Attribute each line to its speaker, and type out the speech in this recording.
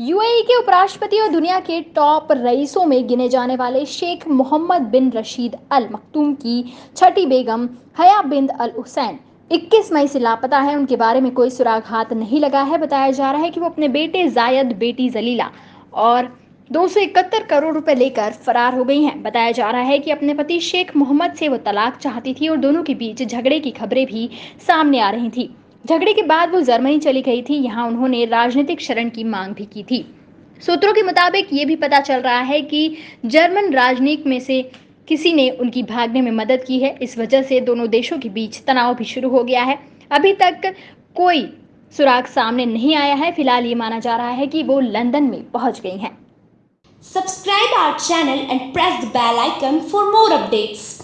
Speaker 1: UAE के उपराष्ट्रपति और दुनिया के टॉप रईसों में गिने जाने वाले शेख मोहम्मद बिन रशीद अल मखतूम की छठी बेगम हया बिंद अल हुसैन। 21 मई से लापता है। उनके बारे में कोई सुराग हाथ नहीं लगा है। बताया जा रहा है कि वो अपने बेटे जायद, बेटी जलीला और दो सौ इकहत्तर करोड़ रुपए लेकर फरार हो गई हैं। बताया जा रहा है कि अपने पति शेख मोहम्मद से वो तलाक चाहती थी और दोनों के बीच झगड़े की खबरें भी सामने आ रही थी। झगड़े के बाद वो जर्मनी चली गई थी। यहाँ उन्होंने राजनीतिक शरण की मांग भी की थी। सूत्रों के मुताबिक ये भी पता चल रहा है कि जर्मन राजनीति में से किसी ने उनकी भागने में मदद की है। इस वजह से दोनों देशों के बीच तनाव भी शुरू हो गया है। अभी तक कोई सुराग सामने नहीं आया है। फ़िलहाल ये माना जा रहा है कि वो लंदन में पहुँच गई हैं।
Speaker 2: Subscribe our channel and press the bell icon for more updates.